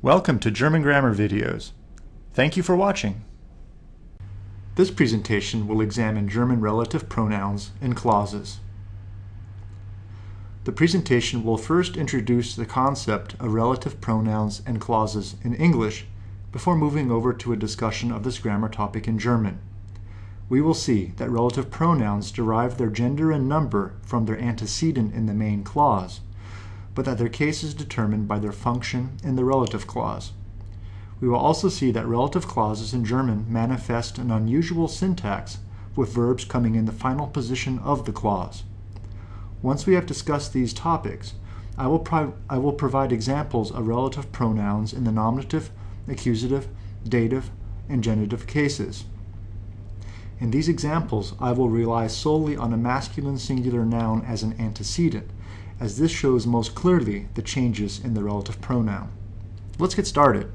Welcome to German Grammar Videos. Thank you for watching. This presentation will examine German relative pronouns and clauses. The presentation will first introduce the concept of relative pronouns and clauses in English before moving over to a discussion of this grammar topic in German. We will see that relative pronouns derive their gender and number from their antecedent in the main clause, but that their case is determined by their function in the relative clause. We will also see that relative clauses in German manifest an unusual syntax with verbs coming in the final position of the clause. Once we have discussed these topics, I will, I will provide examples of relative pronouns in the nominative, accusative, dative, and genitive cases. In these examples, I will rely solely on a masculine singular noun as an antecedent, as this shows most clearly the changes in the relative pronoun. Let's get started.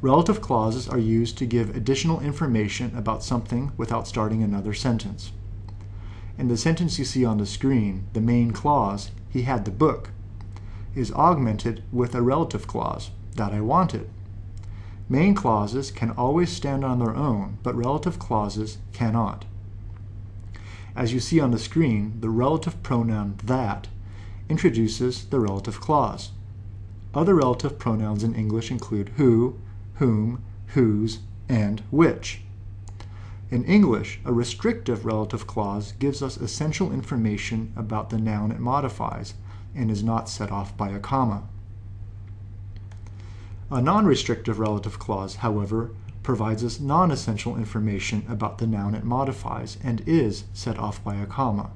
Relative clauses are used to give additional information about something without starting another sentence. In the sentence you see on the screen, the main clause, he had the book, is augmented with a relative clause, that I wanted. Main clauses can always stand on their own, but relative clauses cannot. As you see on the screen, the relative pronoun that introduces the relative clause. Other relative pronouns in English include who, whom, whose, and which. In English, a restrictive relative clause gives us essential information about the noun it modifies and is not set off by a comma. A non-restrictive relative clause, however, provides us non-essential information about the noun it modifies and is set off by a comma.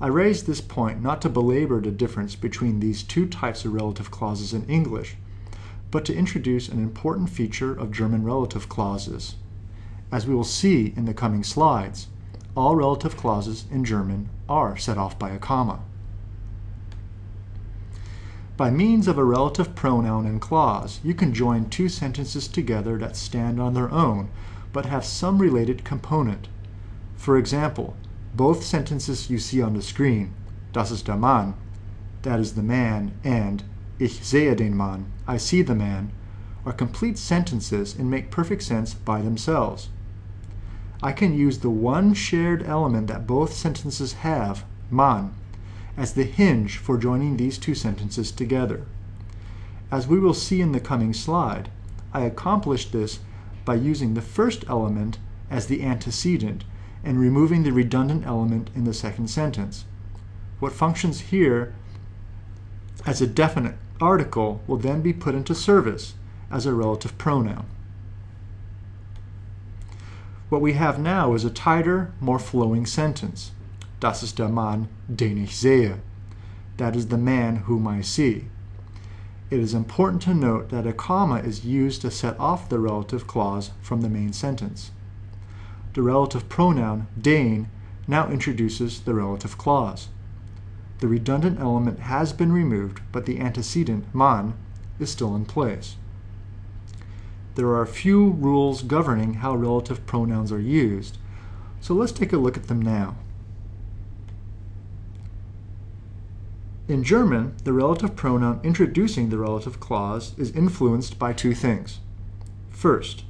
I raise this point not to belabor the difference between these two types of relative clauses in English, but to introduce an important feature of German relative clauses. As we will see in the coming slides, all relative clauses in German are set off by a comma. By means of a relative pronoun and clause, you can join two sentences together that stand on their own, but have some related component. For example, both sentences you see on the screen, das ist der Mann, that is the man, and ich sehe den Mann, I see the man, are complete sentences and make perfect sense by themselves. I can use the one shared element that both sentences have, Mann, as the hinge for joining these two sentences together. As we will see in the coming slide, I accomplished this by using the first element as the antecedent and removing the redundant element in the second sentence. What functions here as a definite article will then be put into service as a relative pronoun. What we have now is a tighter, more flowing sentence. Das ist der Mann, den ich sehe. That is the man whom I see. It is important to note that a comma is used to set off the relative clause from the main sentence. The relative pronoun, den, now introduces the relative clause. The redundant element has been removed, but the antecedent, man, is still in place. There are a few rules governing how relative pronouns are used, so let's take a look at them now. In German, the relative pronoun introducing the relative clause is influenced by two things. First,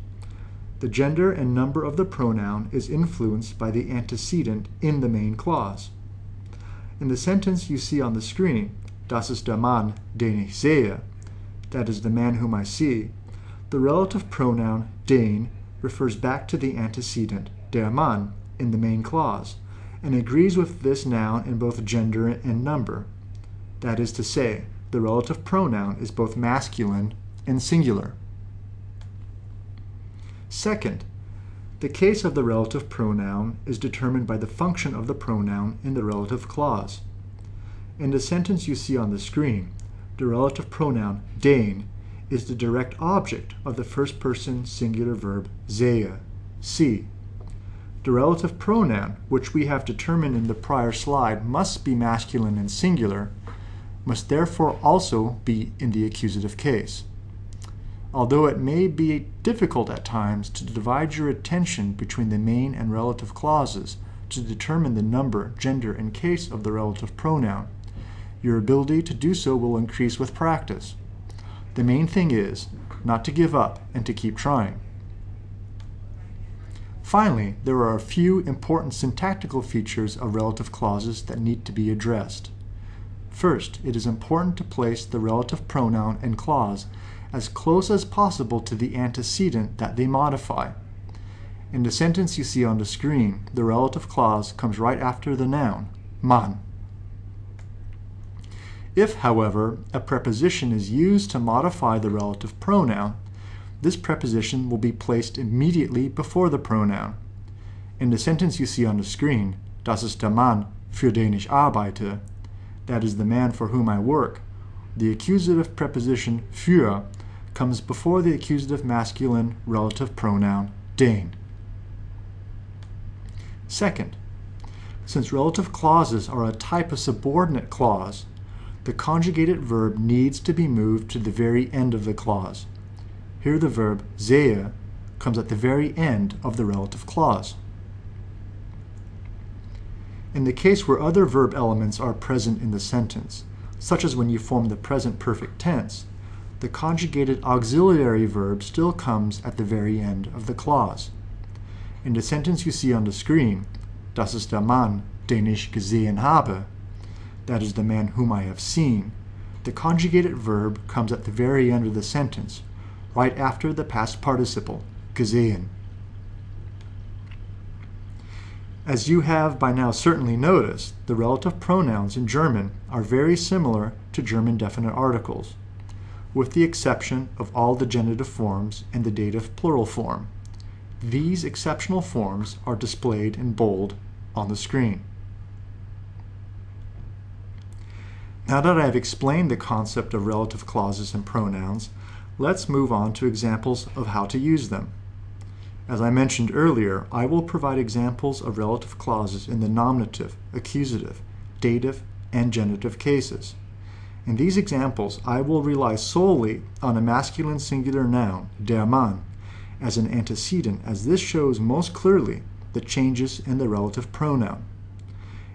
the gender and number of the pronoun is influenced by the antecedent in the main clause. In the sentence you see on the screen, Das ist der Mann, den ich sehe, that is the man whom I see, the relative pronoun den refers back to the antecedent, der Mann, in the main clause, and agrees with this noun in both gender and number. That is to say, the relative pronoun is both masculine and singular. Second, the case of the relative pronoun is determined by the function of the pronoun in the relative clause. In the sentence you see on the screen, the relative pronoun den is the direct object of the first person singular verb sehe, see. The relative pronoun, which we have determined in the prior slide, must be masculine and singular, must therefore also be in the accusative case. Although it may be difficult at times to divide your attention between the main and relative clauses to determine the number, gender, and case of the relative pronoun, Your ability to do so will increase with practice. The main thing is not to give up and to keep trying. Finally, there are a few important syntactical features of relative clauses that need to be addressed. First, it is important to place the relative pronoun and clause as close as possible to the antecedent that they modify. In the sentence you see on the screen, the relative clause comes right after the noun, man. If, however, a preposition is used to modify the relative pronoun, this preposition will be placed immediately before the pronoun. In the sentence you see on the screen, Das ist der Mann, für den ich arbeite, that is the man for whom I work, the accusative preposition für comes before the accusative masculine relative pronoun den. Second, since relative clauses are a type of subordinate clause, the conjugated verb needs to be moved to the very end of the clause. Here the verb sehe comes at the very end of the relative clause. In the case where other verb elements are present in the sentence, such as when you form the present perfect tense, the conjugated auxiliary verb still comes at the very end of the clause. In the sentence you see on the screen, Das ist der Mann, den ich gesehen habe, that is the man whom I have seen, the conjugated verb comes at the very end of the sentence, right after the past participle, gesehen. As you have by now certainly noticed, the relative pronouns in German are very similar to German definite articles, with the exception of all the genitive forms and the dative plural form. These exceptional forms are displayed in bold on the screen. Now that I have explained the concept of relative clauses and pronouns, Let's move on to examples of how to use them. As I mentioned earlier, I will provide examples of relative clauses in the nominative, accusative, dative, and genitive cases. In these examples, I will rely solely on a masculine singular noun, der Mann, as an antecedent as this shows most clearly the changes in the relative pronoun.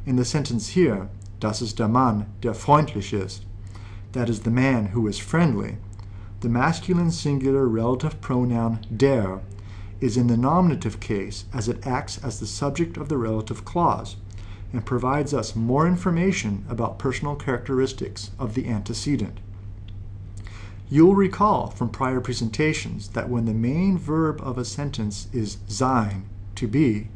In the sentence here, das ist der Mann, der freundlich ist, that is the man who is friendly, the masculine singular relative pronoun der is in the nominative case as it acts as the subject of the relative clause and provides us more information about personal characteristics of the antecedent. You'll recall from prior presentations that when the main verb of a sentence is sein, to be,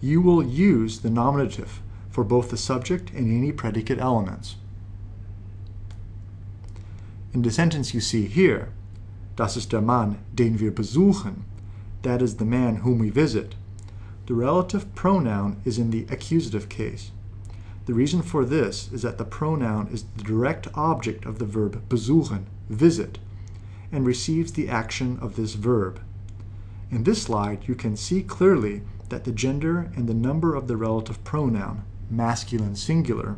you will use the nominative for both the subject and any predicate elements. In the sentence you see here, das ist der Mann, den wir besuchen, that is the man whom we visit, the relative pronoun is in the accusative case. The reason for this is that the pronoun is the direct object of the verb besuchen, visit, and receives the action of this verb. In this slide, you can see clearly that the gender and the number of the relative pronoun, masculine singular,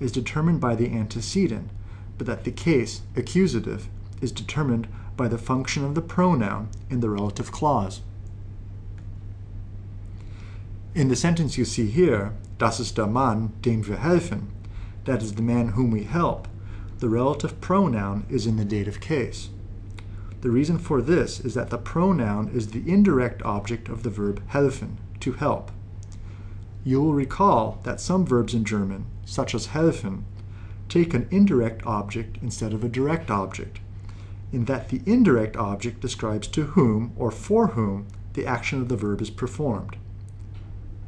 is determined by the antecedent, but that the case, accusative, is determined by the function of the pronoun in the relative clause. In the sentence you see here, das ist der Mann, dem wir helfen, that is the man whom we help, the relative pronoun is in the dative case. The reason for this is that the pronoun is the indirect object of the verb helfen, to help. You will recall that some verbs in German, such as helfen, take an indirect object instead of a direct object, in that the indirect object describes to whom or for whom the action of the verb is performed.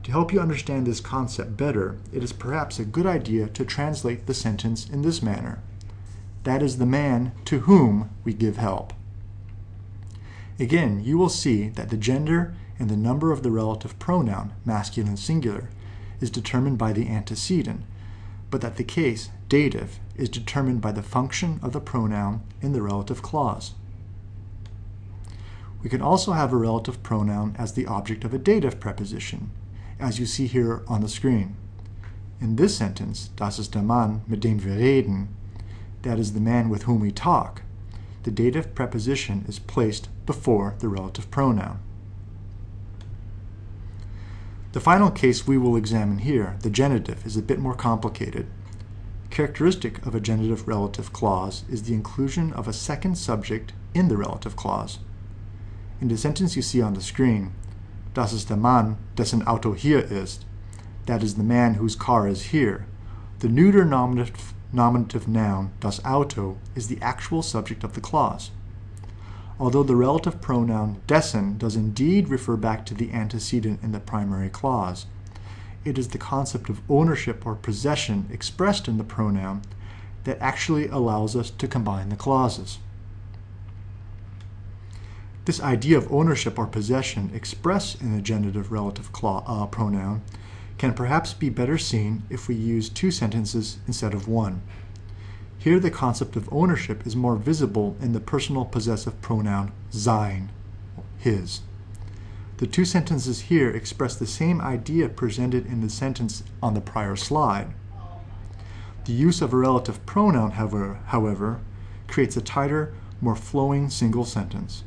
To help you understand this concept better, it is perhaps a good idea to translate the sentence in this manner. That is the man to whom we give help. Again, you will see that the gender and the number of the relative pronoun, masculine singular, is determined by the antecedent, but that the case, dative, is determined by the function of the pronoun in the relative clause. We can also have a relative pronoun as the object of a dative preposition, as you see here on the screen. In this sentence, das ist der Mann, mit dem wir reden, that is the man with whom we talk, the dative preposition is placed before the relative pronoun. The final case we will examine here, the genitive, is a bit more complicated. Characteristic of a genitive relative clause is the inclusion of a second subject in the relative clause. In the sentence you see on the screen, Das ist der Mann, dessen Auto hier ist, that is the man whose car is here, the neuter nominative, nominative noun, das Auto, is the actual subject of the clause. Although the relative pronoun dessen does indeed refer back to the antecedent in the primary clause, it is the concept of ownership or possession expressed in the pronoun that actually allows us to combine the clauses. This idea of ownership or possession expressed in the genitive relative uh, pronoun can perhaps be better seen if we use two sentences instead of one. Here the concept of ownership is more visible in the personal possessive pronoun sein, his. The two sentences here express the same idea presented in the sentence on the prior slide. The use of a relative pronoun, however, however creates a tighter, more flowing single sentence.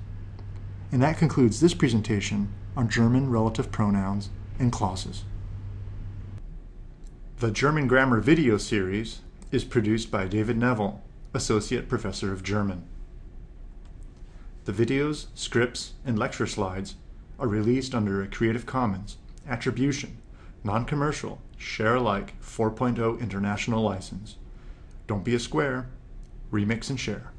And that concludes this presentation on German relative pronouns and clauses. The German Grammar video series is produced by David Neville, Associate Professor of German. The videos, scripts, and lecture slides are released under a Creative Commons Attribution, Non-Commercial, Share Alike 4.0 International License. Don't be a square, remix and share.